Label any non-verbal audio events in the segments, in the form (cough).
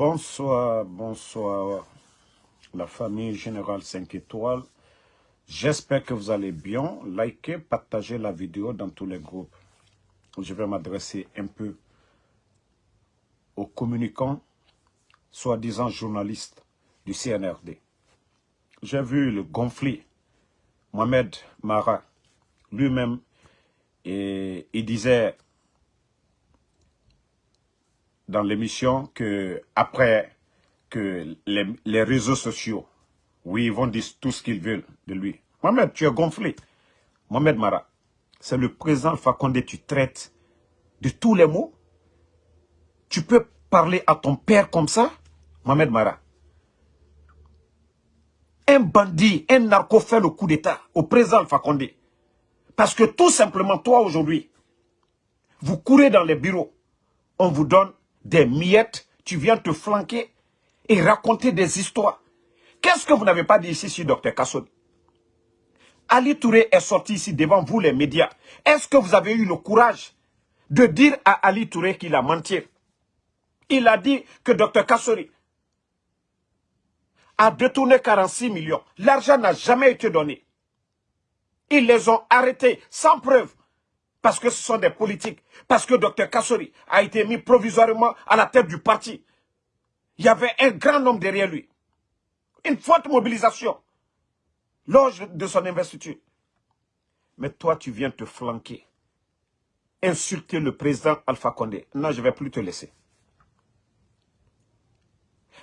Bonsoir, bonsoir, la famille Générale 5 étoiles. J'espère que vous allez bien. Likez, partagez la vidéo dans tous les groupes. Je vais m'adresser un peu aux communicants, soi-disant journalistes du CNRD. J'ai vu le gonflé, Mohamed Mara, lui-même, et il disait dans l'émission que après que les, réseaux sociaux, oui, ils vont dire tout ce qu'ils veulent de lui. Mohamed, tu es gonflé. Mohamed Mara, c'est le président Fakonde, tu traites de tous les mots. Tu peux parler à ton père comme ça, Mohamed Mara. Un bandit, un narco fait le coup d'état au président Fakonde. Parce que tout simplement, toi aujourd'hui, vous courez dans les bureaux, on vous donne des miettes, tu viens te flanquer et raconter des histoires. Qu'est-ce que vous n'avez pas dit ici sur Dr Kasson? Ali Touré est sorti ici devant vous les médias. Est-ce que vous avez eu le courage de dire à Ali Touré qu'il a menti? Il a dit que Dr Kassori a détourné 46 millions. L'argent n'a jamais été donné. Ils les ont arrêtés sans preuve. Parce que ce sont des politiques. Parce que Dr Kassori a été mis provisoirement à la tête du parti. Il y avait un grand homme derrière lui. Une forte mobilisation. Lors de son investiture. Mais toi, tu viens te flanquer. Insulter le président Alpha Condé. Non, je ne vais plus te laisser.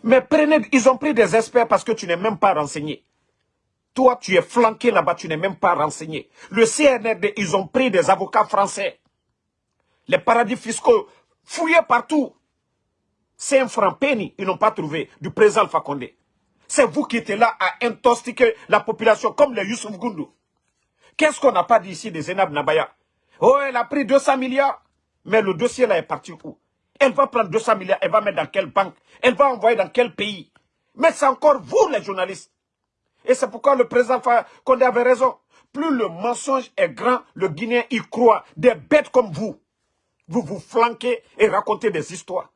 Mais prenez, ils ont pris des experts parce que tu n'es même pas renseigné. Toi, tu es flanqué là-bas, tu n'es même pas renseigné. Le CNRD, ils ont pris des avocats français. Les paradis fiscaux fouillés partout. C'est un franc penny, ils n'ont pas trouvé, du président Alpha. C'est vous qui étiez là à intoxiquer la population comme les Youssouf Goundou. Qu'est-ce qu'on n'a pas dit ici des Zenab Nabaya? Oh, elle a pris 200 milliards. Mais le dossier là est parti où? Elle va prendre 200 milliards, elle va mettre dans quelle banque? Elle va envoyer dans quel pays? Mais c'est encore vous les journalistes et c'est pourquoi le président Condé avait raison. Plus le mensonge est grand, le Guinéen y croit. Des bêtes comme vous, vous vous flanquez et racontez des histoires.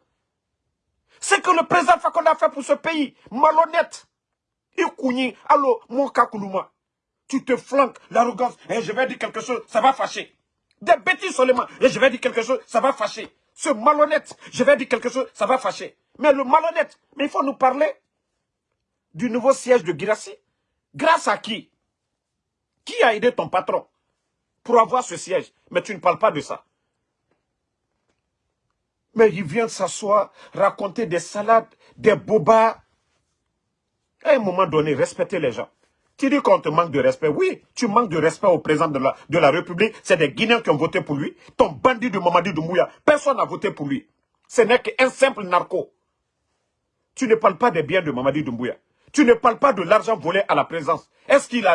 C'est que le président Fakonde a fait pour ce pays. Malhonnête. Ikouni, allo, mon kakoulouma. Tu te flanques, l'arrogance, et je vais dire quelque chose, ça va fâcher. Des bêtises seulement, et je vais dire quelque chose, ça va fâcher. Ce malhonnête, je vais dire quelque chose, ça va fâcher. Mais le malhonnête, mais il faut nous parler du nouveau siège de Girassi. Grâce à qui? Qui a aidé ton patron pour avoir ce siège? Mais tu ne parles pas de ça. Mais il vient s'asseoir, raconter des salades, des bobas. À un moment donné, respecter les gens. Tu dis qu'on te manque de respect. Oui, tu manques de respect au président de la, de la République. C'est des Guinéens qui ont voté pour lui. Ton bandit de Mamadi Doumbouya, personne n'a voté pour lui. Ce n'est qu'un simple narco. Tu ne parles pas des biens de Mamadi Doumbouya. Tu ne parles pas de l'argent volé à la présence. Est-ce qu'il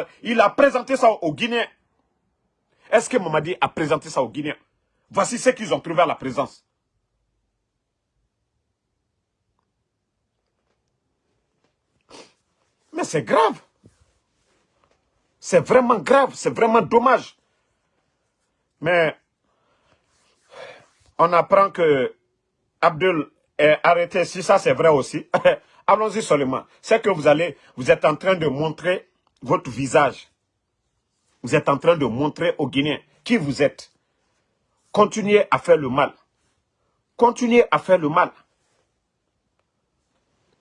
a, présenté ça aux Guinéens Est-ce que Mamadi a présenté ça aux Guinéens Voici ce qu'ils ont trouvé à la présence. Mais c'est grave. C'est vraiment grave, c'est vraiment dommage. Mais on apprend que Abdul est arrêté, si ça c'est vrai aussi. (laughs) Allons-y seulement. C'est que vous allez, vous êtes en train de montrer votre visage. Vous êtes en train de montrer aux Guinéens qui vous êtes. Continuez à faire le mal. Continuez à faire le mal.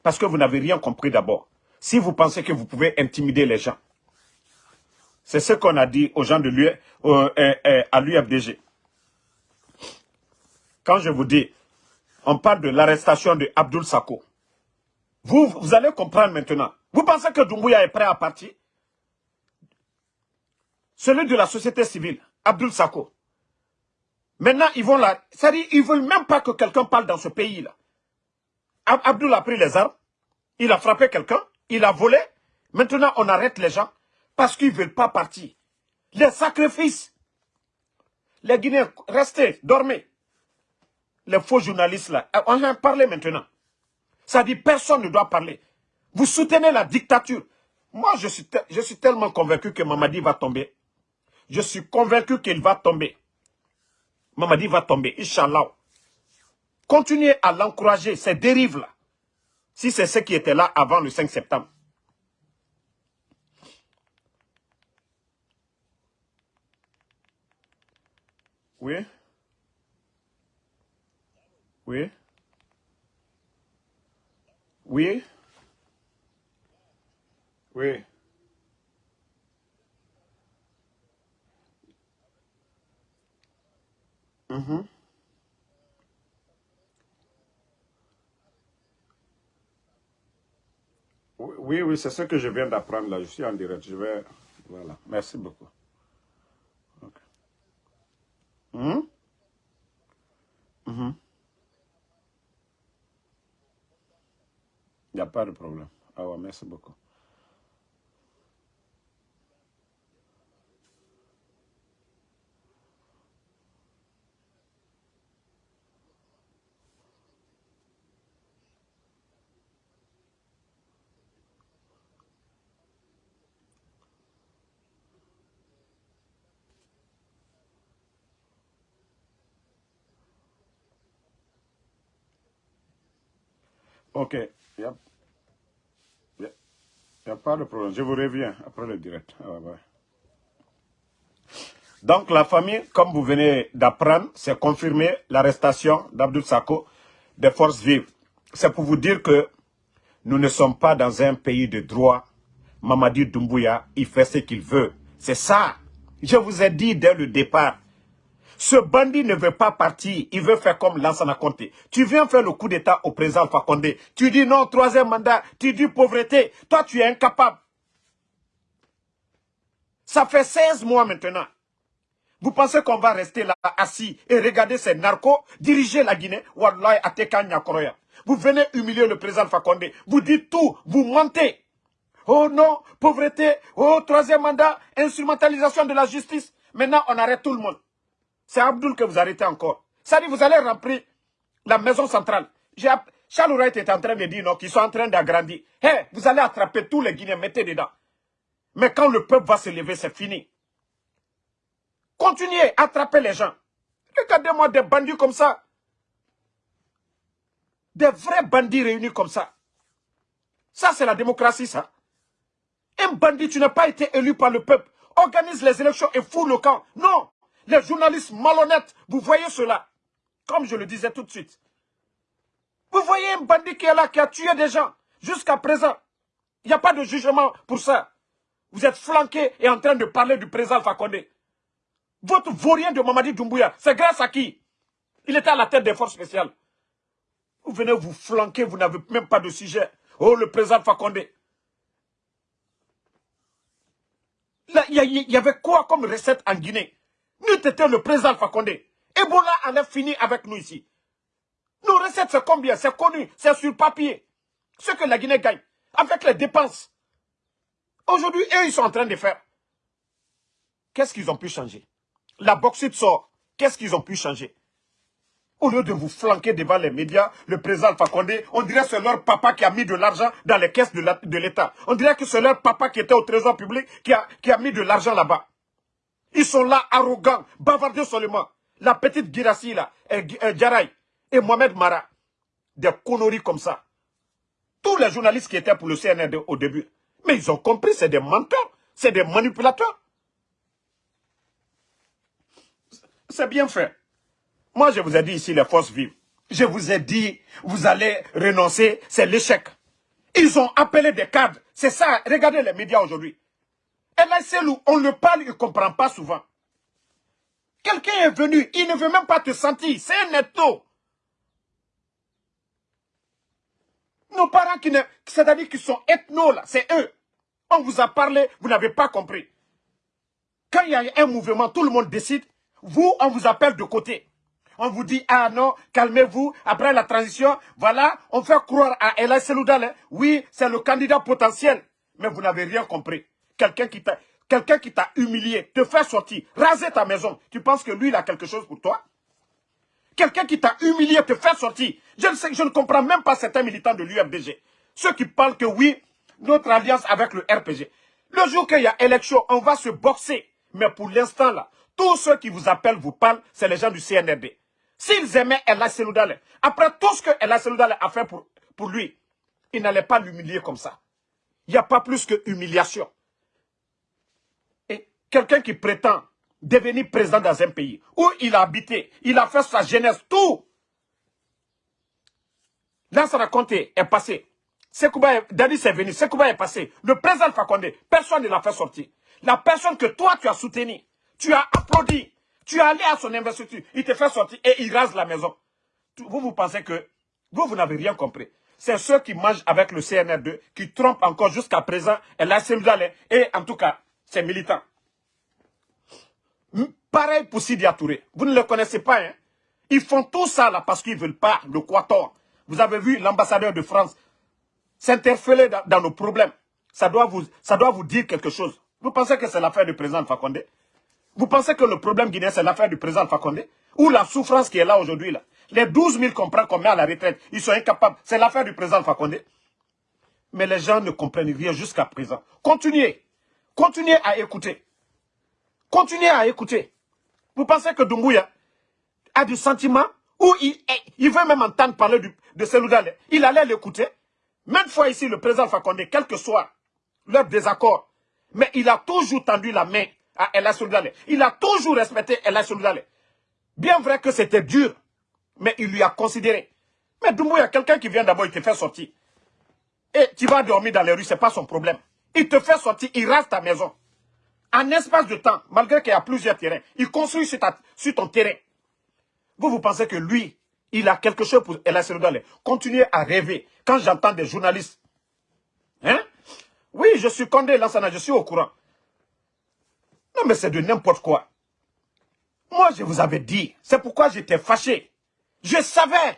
Parce que vous n'avez rien compris d'abord. Si vous pensez que vous pouvez intimider les gens. C'est ce qu'on a dit aux gens de euh, euh, euh, à l'UFDG. Quand je vous dis, on parle de l'arrestation de Abdul Sako. Vous, allez comprendre maintenant. Vous pensez que Doumbouya est prêt à partir? Celui de la société civile, Abdul Sako. Maintenant, ils vont là. C'est-à-dire, ils ne veulent même pas que quelqu'un parle dans ce pays-là. Abdul a pris les armes, il a frappé quelqu'un, il a volé. Maintenant, on arrête les gens parce qu'ils ne veulent pas partir. Les sacrifices. Les Guinéens, restez, dormez. Les faux journalistes là, on va parler maintenant. Ça dit personne ne doit parler. Vous soutenez la dictature. Moi, je suis, je suis tellement convaincu que Mamadi va tomber. Je suis convaincu qu'il va tomber. Mamadi va tomber, Inch'Allah. Continuez à l'encourager, ces dérives-là. Si c'est ce qui était là avant le 5 septembre. Oui. Oui. Oui. Oui. Mhm. Oui, oui, c'est ce que je viens d'apprendre là. Je suis en direct. Je vais... Voilà. Merci beaucoup. Il n'y a pas de problème. Ah ouais, merci beaucoup. Ok, il n'y a, pas de problème. Je vous reviens après le direct. Ah. Donc la famille, comme vous venez d'apprendre, c'est confirmé l'arrestation d'Abdul Sako des forces vives. C'est pour vous dire que nous ne sommes pas dans un pays de droit. Mamadi Doumbouya, il fait ce qu'il veut. C'est ça. Je vous ai dit dès le départ. Ce bandit ne veut pas partir. Il veut faire comme Lansana Conté. Tu viens faire le coup d'état au président Fakonde. Tu dis non, troisième mandat. Tu dis pauvreté. Toi, tu es incapable. Ça fait 16 mois maintenant. Vous pensez qu'on va rester là assis et regarder ces narcos diriger la Guinée? Wallahi. Vous venez humilier le président Fakonde. Vous dites tout. Vous mentez. Oh non, pauvreté. Oh, troisième mandat. Instrumentalisation de la justice. Maintenant, on arrête tout le monde. C'est Abdul que vous arrêtez encore. Ça dit, vous allez remplir la maison centrale. Charles Wright est en train de dire non, qu'ils sont en train d'agrandir. Hé, vous allez attraper tous les Guinéens, mettez dedans. Mais quand le peuple va se lever, c'est fini. Continuez, attraper les gens. Regardez-moi des bandits comme ça. Des vrais bandits réunis comme ça. Ça, c'est la démocratie, ça. Un bandit, tu n'as pas été élu par le peuple. Organise les élections et fous le camp. Non. Les journalistes malhonnêtes, vous voyez cela. Comme je le disais tout de suite. Vous voyez un bandit qui est là, qui a tué des gens. Jusqu'à présent, il n'y a pas de jugement pour ça. Vous êtes flanqué et en train de parler du président Fakonde. Votre vaurien de Mamadi Doumbouya, c'est grâce à qui? Il était à la tête des forces spéciales. Vous venez vous flanquer, vous n'avez même pas de sujet. Oh, le président Fakonde. Il y, avait quoi comme recette en Guinée? Nous étions le président Fakonde. Ebola en a fini avec nous ici. Nos recettes, c'est combien? C'est connu, c'est sur papier. Ce que la Guinée gagne, avec les dépenses. Aujourd'hui, eux, ils sont en train de faire. Qu'est-ce qu'ils ont pu changer? La bauxite sort. Qu'est-ce qu'ils ont pu changer? Au lieu de vous flanquer devant les médias, le président Fakonde, on dirait que c'est leur papa qui a mis de l'argent dans les caisses de l'État. On dirait que c'est leur papa qui était au trésor public qui a mis de l'argent là-bas. Ils sont là, arrogants, bavardés seulement. La petite Girassi, là, et, et Mohamed Mara. Des conneries comme ça. Tous les journalistes qui étaient pour le CNRD au début. Mais ils ont compris, c'est des menteurs, c'est des manipulateurs. C'est bien fait. Moi, je vous ai dit ici les forces vives. Je vous ai dit, vous allez renoncer, c'est l'échec. Ils ont appelé des cadres. C'est ça, regardez les médias aujourd'hui. Et là, c'est où on le parle, il ne comprend pas souvent. Quelqu'un est venu, il ne veut même pas te sentir. C'est un netto. Nos parents qui c'est-à-dire qui sont ethno là, c'est eux. On vous a parlé, vous n'avez pas compris. Quand il y a un mouvement, tout le monde décide. Vous, on vous appelle de côté. On vous dit, ah non, calmez-vous, après la transition, voilà, on fait croire à Ella Seloudal, oui, c'est le candidat potentiel. Mais vous n'avez rien compris. Quelqu'un qui t'a humilié, te fait sortir, raser ta maison, tu penses que lui, il a quelque chose pour toi? Quelqu'un qui t'a humilié, te fait sortir. Je ne, sais, je ne comprends même pas certains militants de l'UFDG. Ceux qui parlent que oui, notre alliance avec le RPG. Le jour qu'il y a élection, on va se boxer. Mais pour l'instant là, tous ceux qui vous appellent, vous parlent, c'est les gens du CNRD. S'ils aimaient Ella Seloudale, après tout ce que Ella Seloudale a fait pour, pour lui, il n'allait pas l'humilier comme ça. Il n'y a pas plus que humiliation. Quelqu'un qui prétend devenir président dans un pays où il a habité, il a fait sa jeunesse, tout. Lansana Conté est passé. Sekouba, Dadi est venu, Sekouba est passé. Le président Fakonde, personne ne l'a fait sortir. La personne que toi tu as soutenu, tu as applaudi, tu es allé à son investiture, il te fait sortir et il rase la maison. Vous, vous pensez que vous, vous n'avez rien compris. C'est ceux qui mangent avec le CNR2 qui trompent encore jusqu'à présent et la et en tout cas, c'est militant. Pareil pour Sidi Touré. Vous ne le connaissez pas, hein? Ils font tout ça là parce qu'ils ne veulent pas le Quator. Vous avez vu l'ambassadeur de France s'interférer dans, nos problèmes. Ça doit, vous, ça doit vous dire quelque chose. Vous pensez que c'est l'affaire du président Fakonde Vous pensez que le problème guinéen, c'est l'affaire du président Fakonde Ou la souffrance qui est là aujourd'hui là? Les 12 000 qu'on prend, qu'on met à la retraite, ils sont incapables. C'est l'affaire du président Fakonde. Mais les gens ne comprennent rien jusqu'à présent. Continuez. Continuez à écouter. Continuez à écouter. Vous pensez que Dumbuya a du sentiment ou il, veut même entendre parler de Seloudale Il allait l'écouter. Même fois ici, le président Fakonde, quel que soit leur désaccord, mais il a toujours tendu la main à Ella Soudale. Il a toujours respecté Ella Soudale. Bien vrai que c'était dur, mais il lui a considéré. Mais Doumbouya, quelqu'un qui vient d'abord, il te fait sortir. Et tu vas dormir dans les rues, ce n'est pas son problème. Il te fait sortir, il rase ta maison. En espace de temps, malgré qu'il y a plusieurs terrains, il construit sur, ton terrain. Vous, vous pensez que lui, il a quelque chose pour Soudale. Continuez à rêver. Quand j'entends des journalistes, hein, oui, je suis Condé Lansana, je suis au courant. Non, mais c'est de n'importe quoi. Moi, je vous avais dit. C'est pourquoi j'étais fâché. Je savais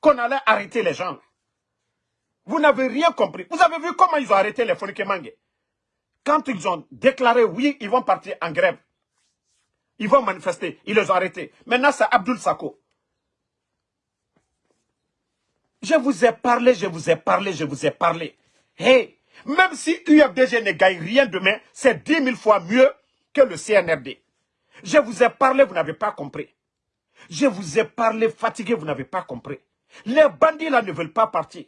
qu'on allait arrêter les gens. Vous n'avez rien compris. Vous avez vu comment ils ont arrêté les Fonikemangue Quand ils ont déclaré, oui, ils vont partir en grève. Ils vont manifester. Ils les ont arrêtés. Maintenant, c'est Abdul Sako. Je vous ai parlé, je vous ai parlé, je vous ai parlé. Hey, même si UFDG ne gagne rien demain, c'est 10 000 fois mieux que le CNRD. Je vous ai parlé, vous n'avez pas compris. Je vous ai parlé fatigué, vous n'avez pas compris. Les bandits là ne veulent pas partir.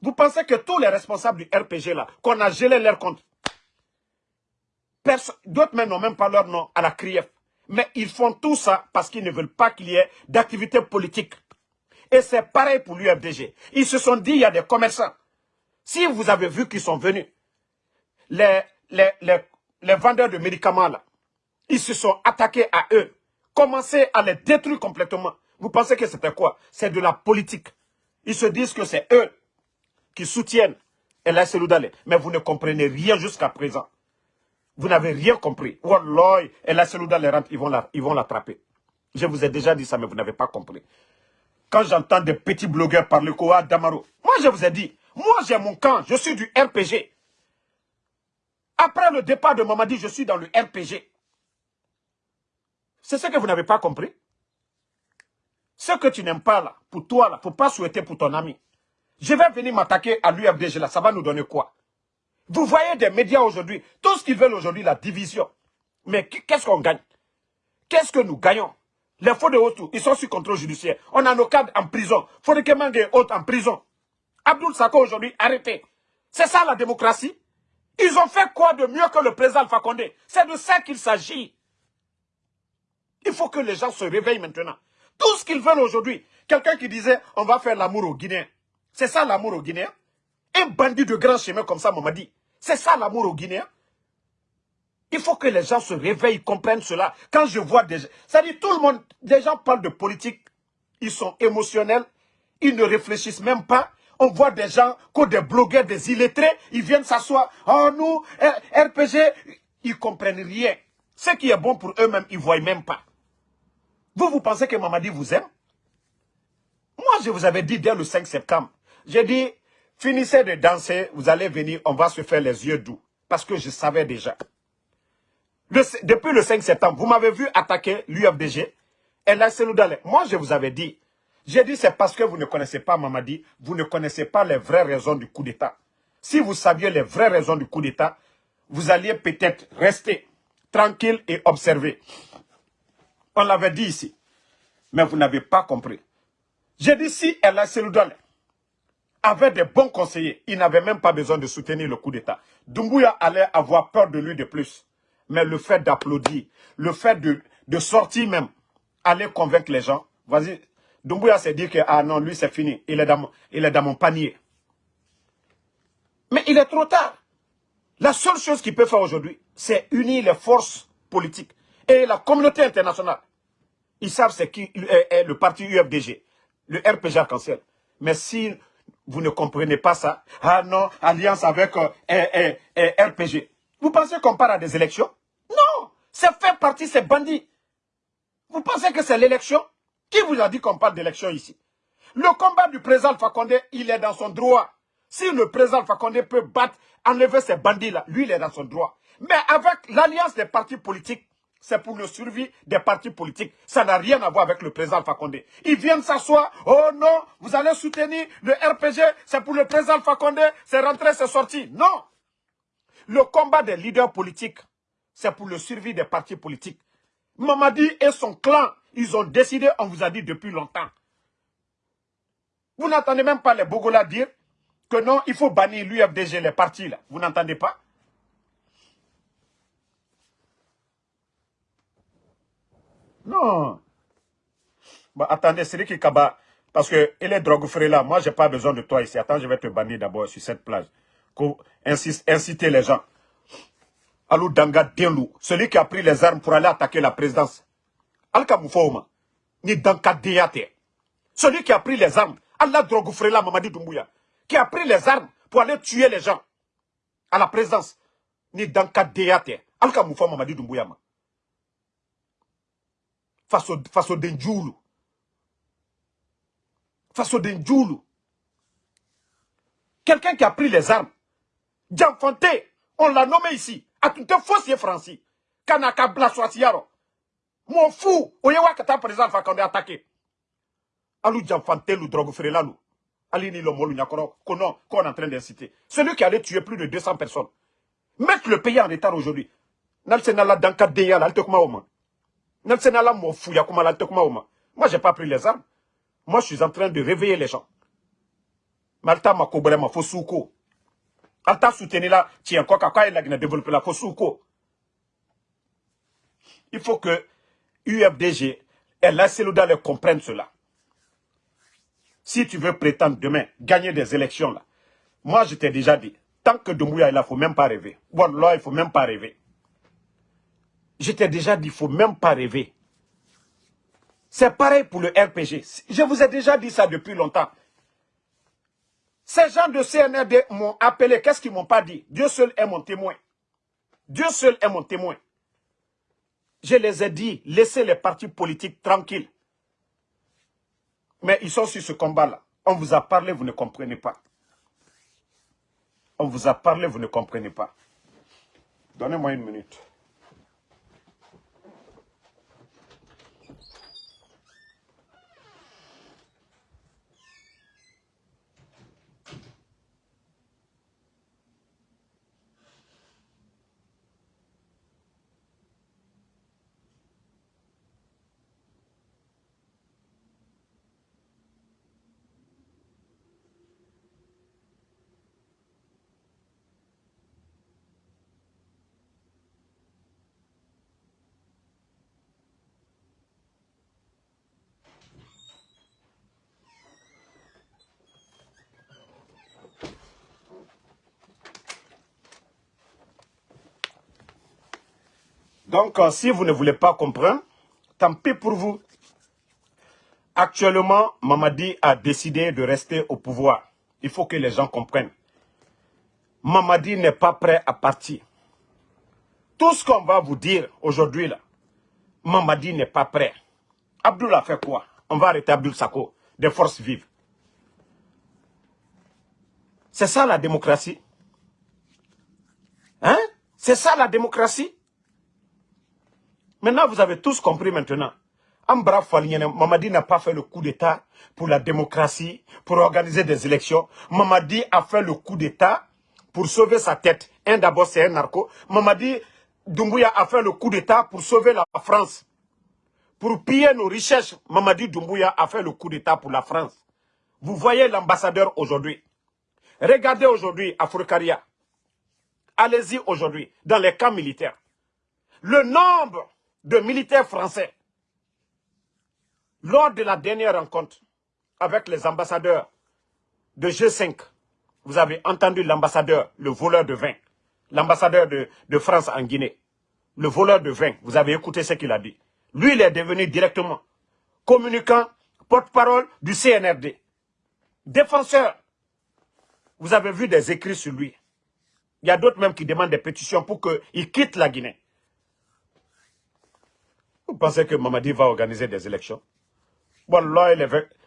Vous pensez que tous les responsables du RPG là, qu'on a gelé leur compte, d'autres même n'ont même pas leur nom à la CRIEF. Mais ils font tout ça parce qu'ils ne veulent pas qu'il y ait d'activité politique. Et c'est pareil pour l'UFDG. Ils se sont dit, il y a des commerçants. Si vous avez vu qu'ils sont venus, les, les, les, vendeurs de médicaments, là, ils se sont attaqués à eux, commencé à les détruire complètement. Vous pensez que c'était quoi? C'est de la politique. Ils se disent que c'est eux qui soutiennent El Seloudale. Mais vous ne comprenez rien jusqu'à présent. Vous n'avez rien compris. Wallah, El Seloudale rentre, ils vont l'attraper. Je vous ai déjà dit ça, mais vous n'avez pas compris. Quand j'entends des petits blogueurs parler quoi Damaro, moi je vous ai dit, moi, j'ai mon camp. Je suis du RPG. Après le départ de Mamadi, je suis dans le RPG. C'est ce que vous n'avez pas compris? Ce que tu n'aimes pas là, pour toi là, faut pas souhaiter pour ton ami. Je vais venir m'attaquer à l'UFDG là, ça va nous donner quoi? Vous voyez des médias aujourd'hui, tout ce qu'ils veulent aujourd'hui, la division. Mais qu'est-ce qu'on gagne? Qu'est-ce que nous gagnons? Les faux de Haute, ils sont sous contrôle judiciaire. On a nos cadres en prison. Fodekemang et autres en prison. Abdul Sako aujourd'hui arrêté. C'est ça la démocratie? Ils ont fait quoi de mieux que le président Alpha Condé? C'est de ça qu'il s'agit. Il faut que les gens se réveillent maintenant. Tout ce qu'ils veulent aujourd'hui, quelqu'un qui disait on va faire l'amour aux Guinéens. C'est ça l'amour aux Guinéens Un bandit de grand chemin comme ça m'a dit. C'est ça l'amour aux Guinéens il faut que les gens se réveillent, comprennent cela. Quand je vois des gens, ça dit tout le monde, des gens parlent de politique, ils sont émotionnels, ils ne réfléchissent même pas, on voit des gens, des blogueurs, des illettrés, ils viennent s'asseoir. Oh, nous, RPG, ils comprennent rien. Ce qui est bon pour eux-mêmes, ils ne voient même pas. Vous, vous pensez que Mamadi vous aime? Moi, je vous avais dit dès le 5 septembre, j'ai dit, finissez de danser, vous allez venir, on va se faire les yeux doux. Parce que je savais déjà. depuis le 5 septembre, vous m'avez vu attaquer l'UFDG. Et là, c'est Moi, je vous avais dit, j'ai dit c'est parce que vous ne connaissez pas Mamadi, vous ne connaissez pas les vraies raisons du coup d'État. Si vous saviez les vraies raisons du coup d'État, vous alliez peut-être rester tranquille et observer. On l'avait dit ici, mais vous n'avez pas compris. J'ai dit si elle a Seloudale avait des bons conseillers. Il n'avait même pas besoin de soutenir le coup d'État. Doumbouya allait avoir peur de lui de plus. Mais le fait d'applaudir, le fait de, de sortir même, aller convaincre les gens. Vas-y, Doumbouya s'est dit que, ah non, lui c'est fini, il est, dans, il est dans mon panier. Mais il est trop tard. La seule chose qu'il peut faire aujourd'hui, c'est unir les forces politiques et la communauté internationale. Ils savent c'est qui est le parti UFDG, le RPG Arc-en-Ciel. Mais si vous ne comprenez pas ça, ah non, alliance avec euh, RPG. Vous pensez qu'on part à des élections? Non, c'est faire partie ces bandits. Vous pensez que c'est l'élection? Qui vous a dit qu'on parle d'élection ici? Le combat du président Condé, il est dans son droit. Si le président Condé peut battre, enlever ces bandits-là, lui, il est dans son droit. Mais avec l'alliance des partis politiques, c'est pour le survie des partis politiques. Ça n'a rien à voir avec le président Condé. Ils viennent s'asseoir. Oh non, vous allez soutenir le RPG, c'est pour le président Alpha Condé, c'est rentré, c'est sorti. Non. Le combat des leaders politiques, c'est pour le survie des partis politiques. Mamadi et son clan, ils ont décidé, on vous a dit depuis longtemps. Vous n'entendez même pas les Bogola dire que non, il faut bannir l'UFDG, les partis là. Vous n'entendez pas? Non. Bah, attendez, qui Kaba, parce que il est drogue là, moi j'ai pas besoin de toi ici. Attends, je vais te bannir d'abord sur cette plage. Pour inciter les gens. Alou Danga Denlou, celui qui a pris les armes pour aller attaquer la présidence. Alka ni Danka Deyate. Celui qui a pris les armes, Allah drogue là, Mamadi Doumbouya, qui a pris les armes pour aller tuer les gens à la présidence. Ni Danka Deyate. Alka Moufo Mamadi Doumbouya face au, Denjoulou. Face au Denjoulou. Quelqu'un qui a pris les armes. Dianfanté, on l'a nommé ici. A tout un fossier français. Kanaka Blaswasiaro. Mon fou, oyewa kata président Fakonde attaqué. Alou Dianfanté, lou drogue frelanou. Alini lo molu nyakoro, qu'on est en train d'inciter. Celui qui allait tuer plus de 200 personnes. Mettre le pays en état aujourd'hui. Nalsenala danka deya, l'altekuma au moi, je n'ai pas pris les armes. Moi, je suis en train de réveiller les gens. Malta ma ma fosuko. Alta soutenir là, tiens, quoi, quoi, il a développé la. Il faut que UFDG et la les comprennent cela. Si tu veux prétendre demain gagner des élections là, moi je t'ai déjà dit, tant que Doumbouya il ne faut même pas rêver. Là, il ne faut même pas rêver. Je t'ai déjà dit, il ne faut même pas rêver. C'est pareil pour le RPG. Je vous ai déjà dit ça depuis longtemps. Ces gens de CNRD m'ont appelé. Qu'est-ce qu'ils m'ont pas dit? Dieu seul est mon témoin. Dieu seul est mon témoin. Je les ai dit, laissez les partis politiques tranquilles. Mais ils sont sur ce combat-là. On vous a parlé, vous ne comprenez pas. On vous a parlé, vous ne comprenez pas. Donnez-moi une minute. Donc, euh, si vous ne voulez pas comprendre, tant pis pour vous. Actuellement, Mamadi a décidé de rester au pouvoir. Il faut que les gens comprennent. Mamadi n'est pas prêt à partir. Tout ce qu'on va vous dire aujourd'hui, là, Mamadi n'est pas prêt. Abdul a fait quoi? On va arrêter Abdul Sako, des forces vives. C'est ça la démocratie? Hein? C'est ça la démocratie? Maintenant, vous avez tous compris maintenant. Mamadi n'a pas fait le coup d'État pour la démocratie, pour organiser des élections. Mamadi a fait le coup d'État pour sauver sa tête. Un d'abord, c'est un narco. Mamadi Doumbouya a fait le coup d'État pour sauver la France. Pour piller nos richesses, Mamadi Doumbouya a fait le coup d'État pour la France. Vous voyez l'ambassadeur aujourd'hui. Regardez aujourd'hui à. Allez-y aujourd'hui dans les camps militaires. Le nombre de militaires français lors de la dernière rencontre avec les ambassadeurs de G5, vous avez entendu l'ambassadeur, le voleur de vin, l'ambassadeur de, de, France en Guinée, le voleur de vin, vous avez écouté ce qu'il a dit. Lui, il est devenu directement communicant, porte-parole du CNRD, défenseur. Vous avez vu des écrits sur lui. Il y a d'autres même qui demandent des pétitions pour qu'il quitte la Guinée. Vous pensez que Mamadi va organiser des élections? Voilà,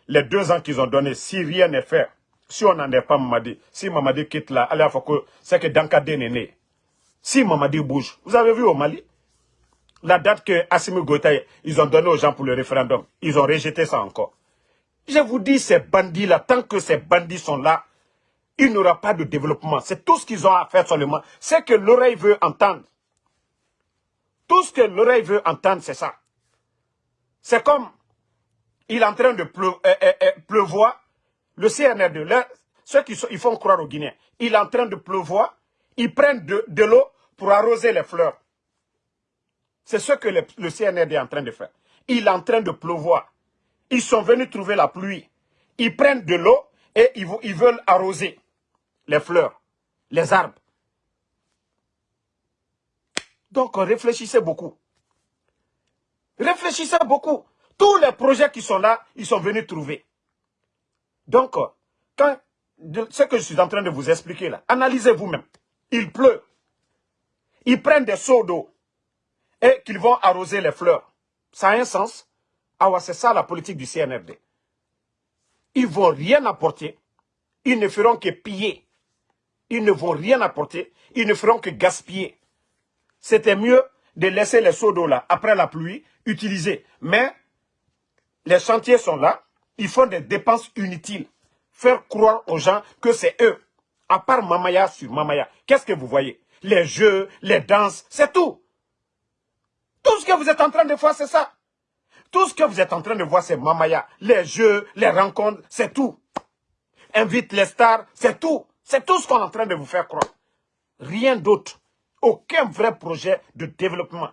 les deux ans qu'ils ont donnés, si rien n'est fait, si on n'en est pas Mamadi, si Mamadi quitte là, allez, c'est que Dankade est né. Si Mamadi bouge, vous avez vu au Mali, la date que Assimi Goïta, ils ont donné aux gens pour le référendum, ils ont rejeté ça encore. Je vous dis, ces bandits-là, tant que ces bandits sont là, il n'y aura pas de développement. C'est tout ce qu'ils ont à faire seulement. C'est que l'oreille veut entendre. Tout ce que l'oreille veut entendre, c'est ça. C'est comme, il est en train de euh, euh, euh, pleuvoir, le CNR2, ceux qui font croire aux Guinéens, il est en train de pleuvoir, ils prennent de, l'eau pour arroser les fleurs. C'est ce que le, CNRD est en train de faire. Il est en train de pleuvoir. Ils sont venus trouver la pluie. Ils prennent de l'eau et ils veulent arroser les fleurs, les arbres. Donc réfléchissez beaucoup. Réfléchissez beaucoup. Tous les projets qui sont là, ils sont venus trouver. Donc, quand, ce que je suis en train de vous expliquer là, analysez vous-même. Il pleut. Ils prennent des seaux d'eau et qu'ils vont arroser les fleurs. Ça a un sens Ah c'est ça la politique du CNRD. Ils ne vont rien apporter. Ils ne feront que piller. Ils ne vont rien apporter. Ils ne feront que gaspiller. C'était mieux de laisser les seaux d'eau là, après la pluie, utiliser. Mais les chantiers sont là, ils font des dépenses inutiles. Faire croire aux gens que c'est eux. À part Mamaya sur Mamaya, qu'est-ce que vous voyez? Les jeux, les danses, c'est tout. Tout ce que vous êtes en train de voir, c'est ça. Tout ce que vous êtes en train de voir, c'est Mamaya. Les jeux, les rencontres, c'est tout. Invite les stars, c'est tout. C'est tout ce qu'on est en train de vous faire croire. Rien d'autre. Aucun vrai projet de développement.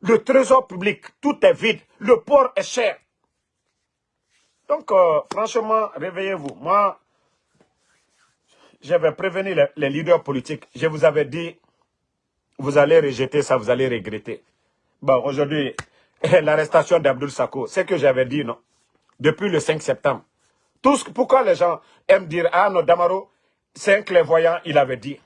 Le trésor public, tout est vide. Le port est cher. Donc, euh, franchement, réveillez-vous. Moi, j'avais prévenu les, leaders politiques. Je vous avais dit, vous allez rejeter ça, vous allez regretter. Bon, aujourd'hui, (laughs) l'arrestation d'Abdul Sako, c'est que j'avais dit, non Depuis le 5 septembre. Tout ce, pourquoi les gens aiment dire, ah non, Damaro, c'est un clairvoyant, il avait dit.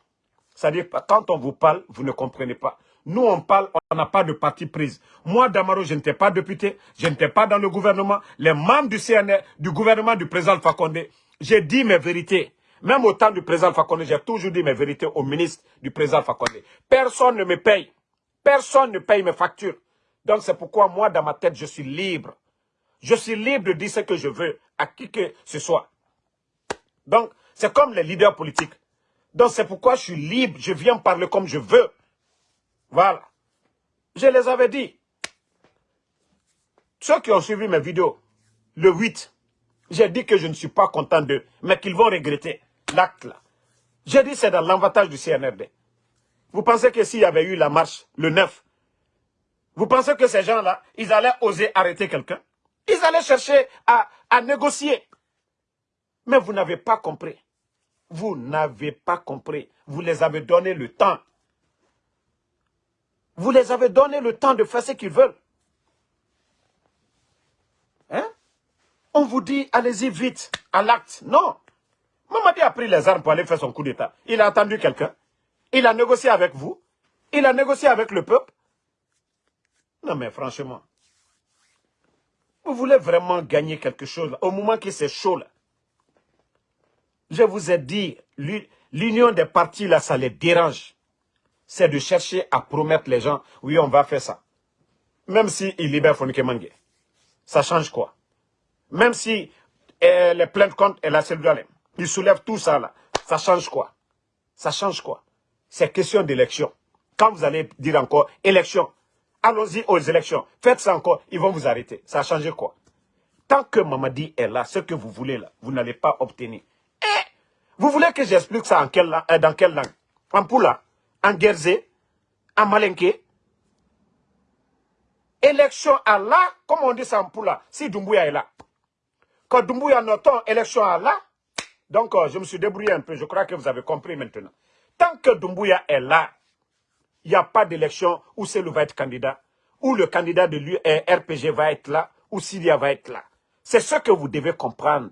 C'est-à-dire, quand on vous parle, vous ne comprenez pas. Nous, on parle, on n'a pas de parti prise. Moi, Damaro, je n'étais pas député, je n'étais pas dans le gouvernement. Les membres du CNR, du gouvernement du président Fakonde, j'ai dit mes vérités. Même au temps du président Fakonde, j'ai toujours dit mes vérités au ministre du président Fakonde. Personne ne me paye. Personne ne paye mes factures. Donc, c'est pourquoi moi, dans ma tête, je suis libre. Je suis libre de dire ce que je veux à qui que ce soit. Donc, c'est comme les leaders politiques. Donc c'est pourquoi je suis libre, je viens parler comme je veux. Voilà. Je les avais dit. Ceux qui ont suivi mes vidéos, le 8, j'ai dit que je ne suis pas content d'eux, mais qu'ils vont regretter l'acte là. J'ai dit c'est dans l'avantage du CNRD. Vous pensez que s'il y avait eu la marche le 9, vous pensez que ces gens-là, ils allaient oser arrêter quelqu'un? Ils allaient chercher à, à négocier. Mais vous n'avez pas compris. Vous n'avez pas compris. Vous les avez donné le temps. Vous les avez donné le temps de faire ce qu'ils veulent. Hein? On vous dit, allez-y vite, à l'acte. Non. Mamadi a pris les armes pour aller faire son coup d'État. Il a attendu quelqu'un. Il a négocié avec vous. Il a négocié avec le peuple. Non mais franchement, vous voulez vraiment gagner quelque chose au moment que c'est chaud là. Je vous ai dit, l'union des partis, là, ça les dérange. C'est de chercher à promettre les gens, oui, on va faire ça. Même s'ils si libèrent Fonike Mange. Ça change quoi? Même si eh, les plaintes contre la cellule ils soulèvent tout ça là. Ça change quoi? Ça change quoi? C'est question d'élection. Quand vous allez dire encore élection, allons-y aux élections. Faites ça encore, ils vont vous arrêter. Ça a changé quoi? Tant que Mamadi est là, ce que vous voulez là, vous n'allez pas obtenir. Vous voulez que j'explique ça en quelle, euh, dans quelle langue? En Poula, en Guerzé, en Malinké? Élection à la, comme on dit ça en Poula, si Doumbouya est là. Quand Doumbouya note élection à la, donc euh, je me suis débrouillé un peu, je crois que vous avez compris maintenant. Tant que Doumbouya est là, il n'y a pas d'élection où Selou va être candidat, où le candidat de l'URPG va être là, où Syria va être là. C'est ce que vous devez comprendre.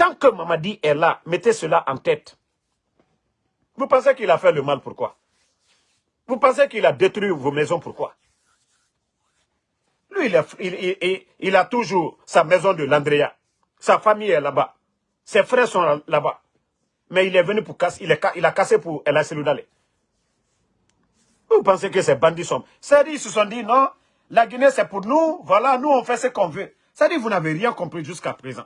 Tant que Mamadi est là, mettez cela en tête. Vous pensez qu'il a fait le mal, pourquoi? Vous pensez qu'il a détruit vos maisons, pourquoi? Lui, il a, toujours sa maison de Landrea. Sa famille est là-bas. Ses frères sont là-bas. Mais il est venu pour casser, il, a cassé pour El Seloudale. Vous pensez que ces bandits sont... C'est-à-dire, ils se sont dit, non, la Guinée c'est pour nous, voilà, nous on fait ce qu'on veut. C'est-à-dire, vous n'avez rien compris jusqu'à présent.